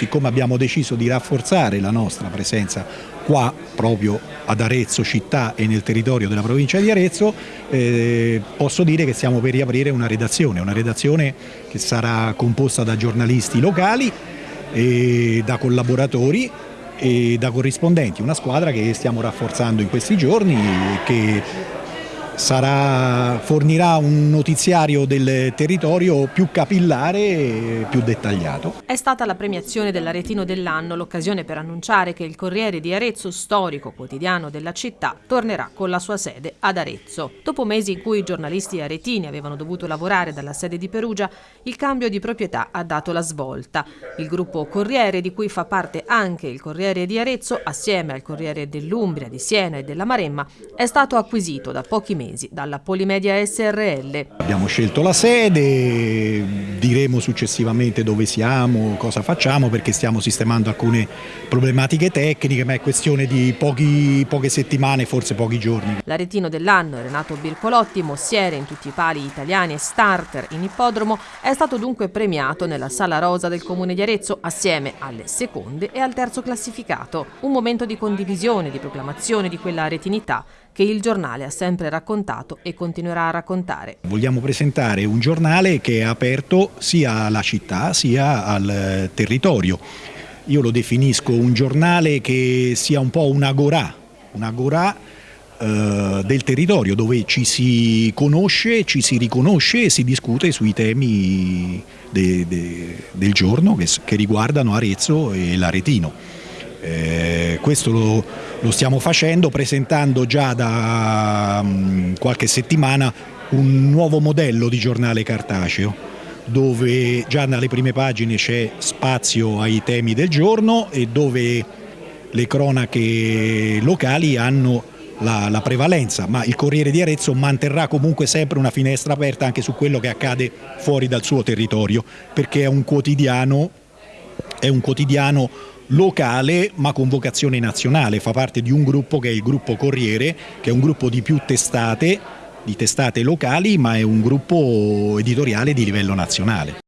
siccome abbiamo deciso di rafforzare la nostra presenza qua proprio ad Arezzo città e nel territorio della provincia di Arezzo, eh, posso dire che stiamo per riaprire una redazione, una redazione che sarà composta da giornalisti locali e da collaboratori e da corrispondenti, una squadra che stiamo rafforzando in questi giorni e che sarà, fornirà un notiziario del territorio più capillare e più dettagliato. È stata la premiazione dell'Aretino dell'anno l'occasione per annunciare che il Corriere di Arezzo, storico quotidiano della città, tornerà con la sua sede ad Arezzo. Dopo mesi in cui i giornalisti aretini avevano dovuto lavorare dalla sede di Perugia, il cambio di proprietà ha dato la svolta. Il gruppo Corriere, di cui fa parte anche il Corriere di Arezzo, assieme al Corriere dell'Umbria, di Siena e della Maremma, è stato acquisito da pochi mesi mesi dalla Polimedia SRL. Abbiamo scelto la sede, diremo successivamente dove siamo, cosa facciamo perché stiamo sistemando alcune problematiche tecniche ma è questione di pochi, poche settimane, forse pochi giorni. L'aretino dell'anno Renato Bircolotti, mossiere in tutti i pali italiani e starter in ippodromo, è stato dunque premiato nella Sala Rosa del Comune di Arezzo assieme alle seconde e al terzo classificato. Un momento di condivisione, di proclamazione di quella aretinità che il giornale ha sempre raccontato e continuerà a raccontare. Vogliamo presentare un giornale che è aperto sia alla città sia al territorio. Io lo definisco un giornale che sia un po' un'agorà, un'agorà eh, del territorio dove ci si conosce, ci si riconosce e si discute sui temi de, de, del giorno che, che riguardano Arezzo e l'Aretino. Eh, questo lo, lo, stiamo facendo presentando già da um, qualche settimana un nuovo modello di giornale cartaceo dove già dalle prime pagine c'è spazio ai temi del giorno e dove le cronache locali hanno la, la, prevalenza, ma il Corriere di Arezzo manterrà comunque sempre una finestra aperta anche su quello che accade fuori dal suo territorio, perché è un quotidiano, è un quotidiano locale ma con vocazione nazionale, fa parte di un gruppo che è il gruppo Corriere, che è un gruppo di più testate, di testate locali, ma è un gruppo editoriale di livello nazionale.